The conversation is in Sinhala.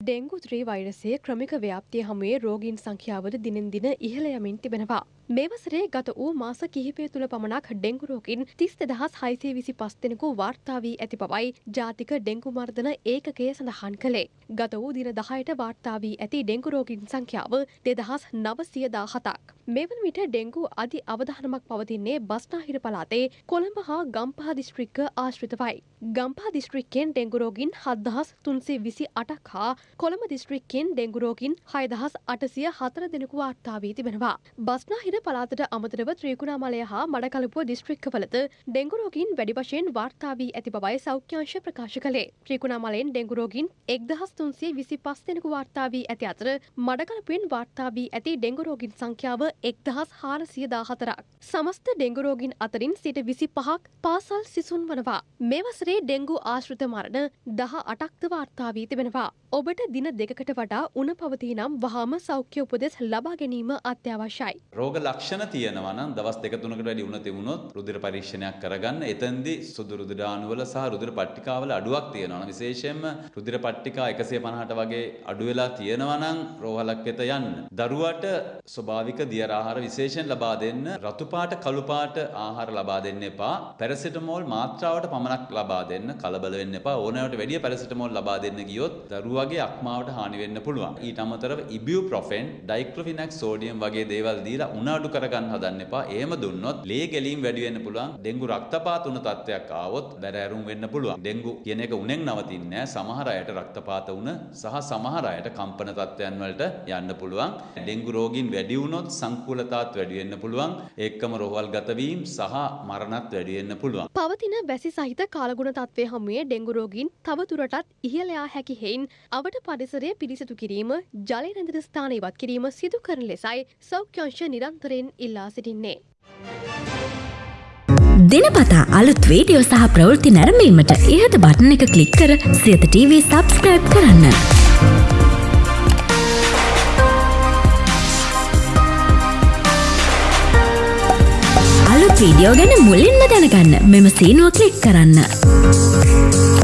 ඩෙංගු ත්‍රී වෛරසය ක්‍රමික ව්‍යාප්තිය හමුවේ රෝගීන් සංඛ්‍යාවද දිනෙන් දින ඉහළ යමින් තිබෙනවා. මේ වසරේ ගත වූ මාස කිහිපය තුළ පමණක් ඩෙංගු රෝගීන් තිස් දෙදහස් හයිසේ විසි පස් දෙනෙකු වාර්තා වී ඇති බවයි ජාතික ඩෙංගු මර්ධන ඒකකය සඳහන් කළේ. ගත වූ දින දහයට වාර්තා වී ඇති ඩෙංගු රෝගීන් සංඛ්‍යාව දෙදහස් නවසිය දාහතක්. මෙවන විට ඩෙංගු අධි අවධානමක් පවතින්නේ බස්නාහිර පලාතේ කොළඹ හා ගම්පහ දිස්ත්‍රික්ක ආශ්‍රිතවයි. ගම්පා දිස්ත්‍රික්කෙන් ඩෙංගුරෝගින් හදදහස් තුන්සේ විසි අටක් හා කොළඹ දිස්ත්‍රික්කෙන් ඩෙංගුරෝගින් හයදහස් අටසිය හතර දෙනෙකු වාර්තාාවී තිබෙනවා. බස්නාහිර පලාතට අමතරව ත්‍රීකුණාමලය හා මඩකලපුව දිස්ත්‍රික්කවලද ඩෙංගුරෝගින් වැඩි වශයෙන් වාර්තාාවී ඇති බවයි සෞඛ්‍යංශ ප්‍රකාශ කළේ ත්‍රීකුණාමලෙන් ඩෙංගුරෝගින් එක්දහස් තුන්සේ විසි පස් දෙනෙකු වාර්තාාවී ඇති අතර මඩකලපුවෙන් වාර්තාාවී ඇති ඩෙංගුරෝගින් සංඛ්‍යාව එක්දහස් හාරසිය දාහතරක්. සමස්ත ඩෙංගුරෝගින් අතරින් සිට විසි පහක් පාසල් සිසුන් වනවා. මෙවසරේ ඩෙංගු ආශ්‍රිත මරණ දහ අටක්ද වාර්තාාවී තිබෙනවා. ඔබට දින දෙකකට වඩා උන පවති නම් වහාම සෞඛ්‍ය උපදෙස් ලබා ගැනීම අත්‍යවශ්‍යයි. රෝග ලක්ෂණ තියෙනවා නම් දවස් දෙක තුනකට වැඩි උණ තිබුණොත් රුධිර පරීක්ෂණයක් කරගන්න. එතෙන්දී සුදු රුධිර අණුවල සහ රුධිර පට්ටිකාවල අඩුවක් තියෙනවා. විශේෂයෙන්ම රුධිර පට්ටිකා 150ට වගේ අඩු වෙලා තියෙනවා නම් රෝහලක් වෙත යන්න. දරුවට ස්වභාවික දියර ආහාර විශේෂයෙන් ලබා දෙන්න. රතු පාට කළු පාට ආහාර ලබා දෙන්න එපා. පැරසිටමෝල් මාත්‍රාවට පමණක් ලබා දෙන්න. කලබල වෙන්න එපා. ඕනෑවට වැඩිය පැරසිටමෝල් ලබා දෙන්න ගියොත් දරුවා වගේ අක්මාවට හානි වෙන්න පුළුවන්. ඊට අමතරව ඉබියුප්‍රොෆෙන්, ඩයික්ලොෆිනැක් සෝඩියම් වගේ දේවල් දීලා උණ අඩු කරගන්න හදන්න එපා. එහෙම දුන්නොත් ලේ ගැලීම් වැඩි වෙන්න පුළුවන්. ඩෙන්ගු රක්තපාත උණ තත්ත්වයක් ආවොත් බැරෑරුම් වෙන්න පුළුවන්. ඩෙන්ගු කියන එක උණෙන් නවතින්නේ නැහැ. සමහර අයට රක්තපාත උණ සහ සමහර අයට කම්පන තත්ත්වයන් වලට යන්න පුළුවන්. ඩෙන්ගු රෝගීන් වැඩි වුණොත් සංකූලතාවත් වැඩි වෙන්න පුළුවන්. ඒකම රෝහල් ගත වීම සහ මරණත් වැඩි වෙන්න පුළුවන්. පවතින වැසි සහිත කාලගුණ තත්ත්වය හමුවේ ඩෙංගු රෝගීන් තව දුරටත් ඉහළ යා හැකි හේයින් අවට පරිසරය පිරිසිදු කිරීම ජලය රැඳෙන ස්ථාන ඉවත් කිරීම සිදු කරන ලෙසයි සෞඛ්‍යංශ නිරන්තරයෙන් ඉල්ලා සිටින්නේ. දෙනපතා අලුත් වීඩියෝ සහ ප්‍රවෘත්ති නැරඹීමට ඉහත බටන එක ක්ලික් කර සියත TV සබස්ක්‍රයිබ් කරන්න. අලුත් වීඩියෝ ගැන මුලින්ම දැනගන්න මෙම සීනුව ක්ලික් කරන්න.